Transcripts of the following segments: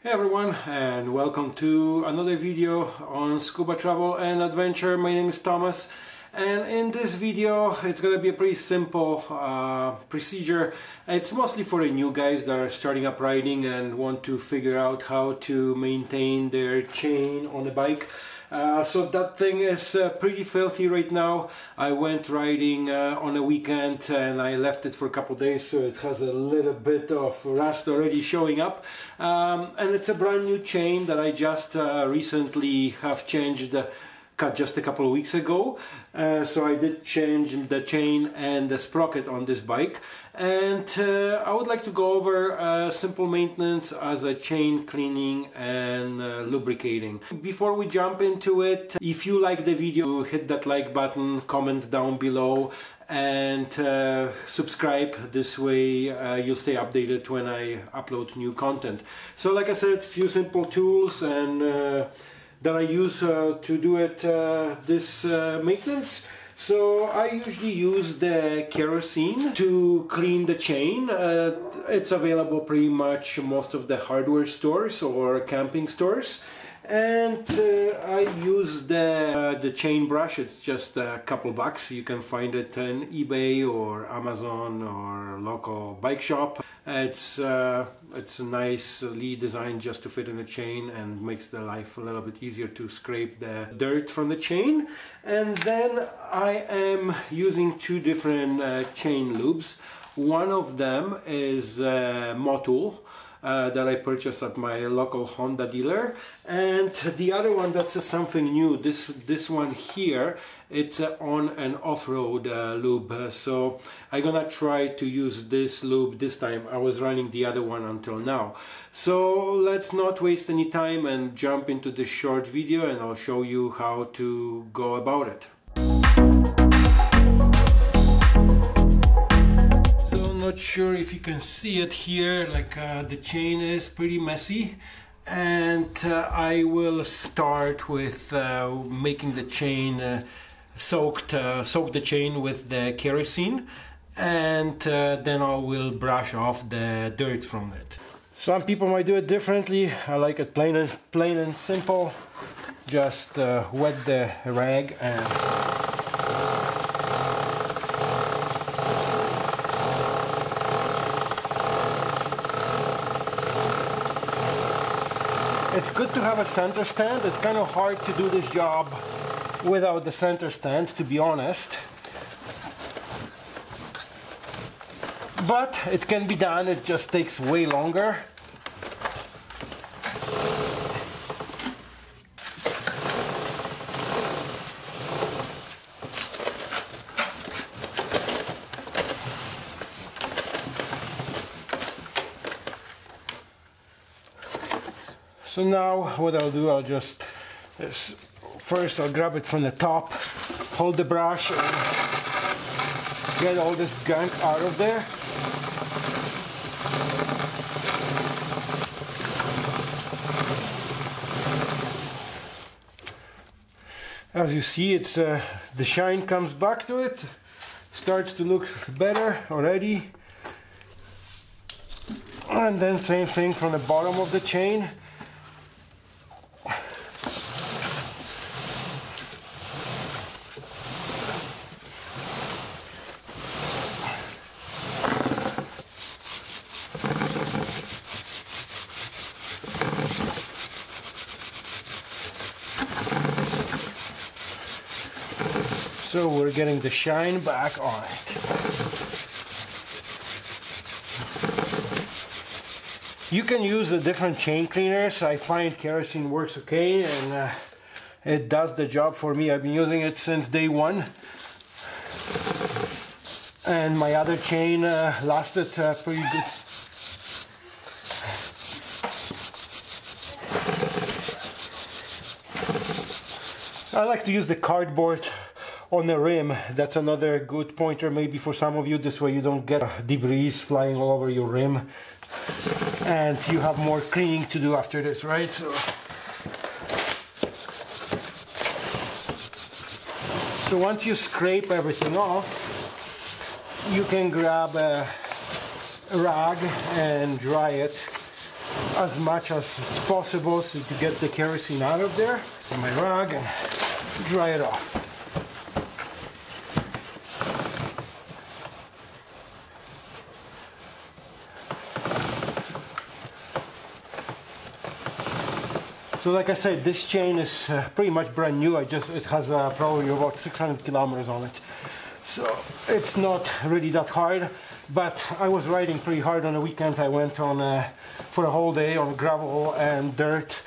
Hey everyone and welcome to another video on scuba travel and adventure. My name is Thomas and in this video it's gonna be a pretty simple uh, procedure. It's mostly for the new guys that are starting up riding and want to figure out how to maintain their chain on a bike. Uh, so that thing is uh, pretty filthy right now. I went riding uh, on a weekend and I left it for a couple days so it has a little bit of rust already showing up. Um, and it's a brand new chain that I just uh, recently have changed cut just a couple of weeks ago. Uh, so I did change the chain and the sprocket on this bike. And uh, I would like to go over uh, simple maintenance as a chain cleaning and uh, lubricating. Before we jump into it, if you like the video, hit that like button, comment down below and uh, subscribe this way uh, you'll stay updated when I upload new content so like I said few simple tools and that I use uh, to do it uh, this uh, maintenance. So I usually use the kerosene to clean the chain. Uh, it's available pretty much most of the hardware stores or camping stores and uh, I use the uh, the chain brush it's just a couple bucks you can find it on eBay or Amazon or local bike shop it's uh, it's a nicely designed just to fit in a chain and makes the life a little bit easier to scrape the dirt from the chain. And then I am using two different uh, chain lubes. one of them is uh, Motul uh, that I purchased at my local Honda dealer. And the other one that's something new. This this one here it's on and off-road uh, lube. So I'm gonna try to use this lube this time. I was running the other one until now. So let's not waste any time and jump into this short video and I'll show you how to go about it. So not sure if you can see it here like uh, the chain is pretty messy. And uh, I will start with uh, making the chain uh, soaked uh, soak the chain with the kerosene and uh, then I will brush off the dirt from it some people might do it differently. I like it plain and plain and simple. Just wet the rag and It's good to have a center stand. It's kind of hard to do this job without the center stand, to be honest. But it can be done, it just takes way longer. So now what I'll do, I'll just, uh, first I'll grab it from the top, hold the brush get all this gunk out of there. As you see, it's uh, the shine comes back to it, starts to look better already. And then same thing from the bottom of the chain. So we're getting the shine back on it. You can use a different chain cleaners. I find kerosene works okay and uh, it does the job for me. I've been using it since day one. And my other chain uh, lasted uh, pretty good. I like to use the cardboard on the rim. That's another good pointer maybe for some of you. This way you don't get debris flying all over your rim. And you have more cleaning to do after this right? So so once you scrape everything off you can grab a rag and dry it as much as possible so to get the kerosene out of there in my rag and dry it off. So like I said, this chain is uh, pretty much brand new. I just it has uh, probably about 600 kilometers on it, so it's not really that hard. But I was riding pretty hard on the weekend. I went on uh, for a whole day on gravel and dirt,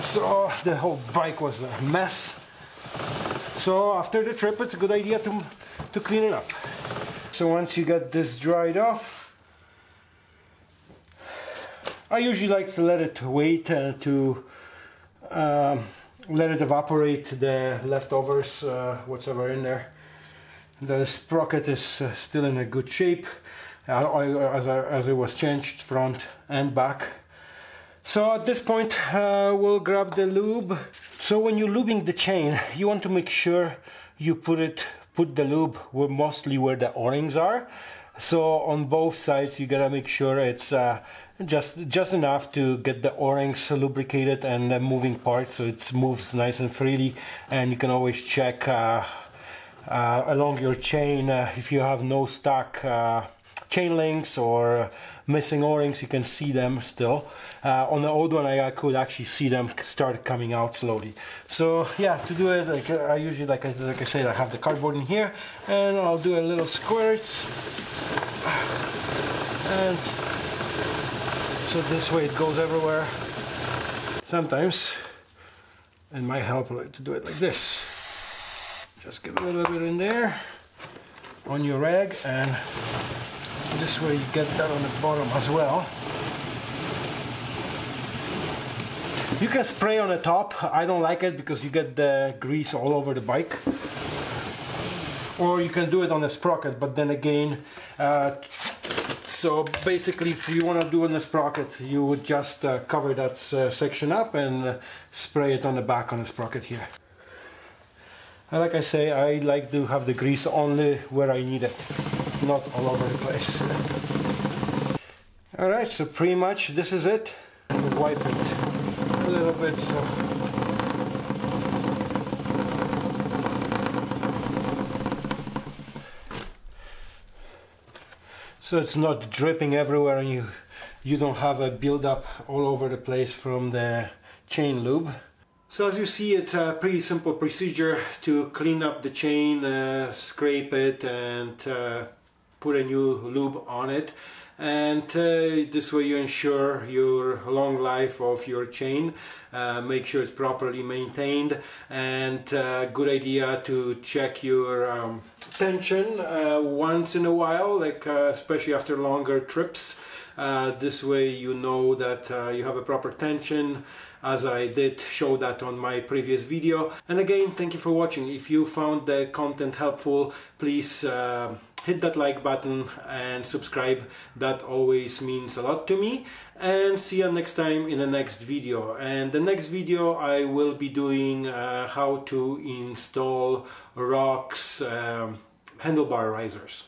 so the whole bike was a mess. So after the trip, it's a good idea to to clean it up. So once you get this dried off, I usually like to let it wait uh, to um, let it evaporate the leftovers, uh, whatever in there. The sprocket is uh, still in a good shape uh, as, I, as it was changed front and back. So at this point uh, we'll grab the lube. So when you're lubing the chain you want to make sure you put it put the lube where mostly where the o-rings are. So on both sides you gotta make sure it's uh, just just enough to get the o-rings lubricated and the moving parts so it moves nice and freely. And you can always check uh, uh, along your chain uh, if you have no stuck uh, chain links or missing o-rings you can see them still. Uh, on the old one I, could actually see them start coming out slowly. So yeah to do it like I usually like I, like I said I have the cardboard in here and I'll do a little squirts. And so this way it goes everywhere. Sometimes it might help to do it like this. Just get a little bit in there on your rag and this way you get that on the bottom as well. You can spray on the top. I don't like it because you get the grease all over the bike. Or you can do it on the sprocket, but then again, uh, so basically if you want to do in the sprocket you would just uh, cover that uh, section up and uh, spray it on the back on the sprocket here. And like I say I like to have the grease only where I need it not all over the place. Alright so pretty much this is it. Wipe it a little bit so so it's not dripping everywhere and you you don't have a build-up all over the place from the chain lube. So as you see it's a pretty simple procedure to clean up the chain, uh, scrape it and uh, put a new lube on it and uh, this way you ensure your long life of your chain uh, make sure it's properly maintained and uh, good idea to check your um, tension uh, once in a while like uh, especially after longer trips. Uh, this way you know that you have a proper tension as I did show that on my previous video. And again thank you for watching. If you found the content helpful please hit that like button and subscribe. That always means a lot to me. And see you next time in the next video. And the next video I will be doing uh, how to install Rox um, handlebar risers